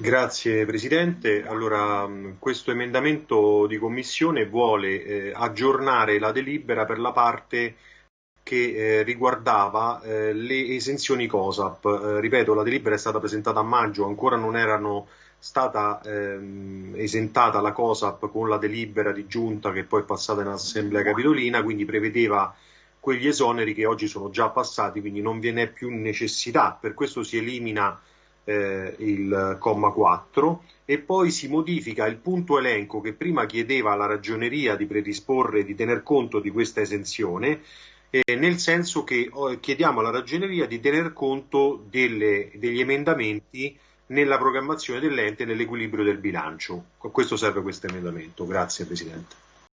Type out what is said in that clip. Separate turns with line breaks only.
Grazie Presidente. Allora, questo emendamento di Commissione vuole eh, aggiornare la delibera per la parte che eh, riguardava eh, le esenzioni COSAP. Eh, ripeto, la delibera è stata presentata a maggio, ancora non erano stata ehm, esentata la COSAP con la delibera di giunta che poi è passata in Assemblea Capitolina, quindi prevedeva quegli esoneri che oggi sono già passati, quindi non ve n'è più necessità, per questo si elimina eh, il comma 4 e poi si modifica il punto elenco che prima chiedeva alla ragioneria di predisporre, di tener conto di questa esenzione, eh, nel senso che oh, chiediamo alla ragioneria di tener conto delle, degli emendamenti nella programmazione dell'ente e nell'equilibrio del bilancio. A questo serve questo emendamento. Grazie Presidente.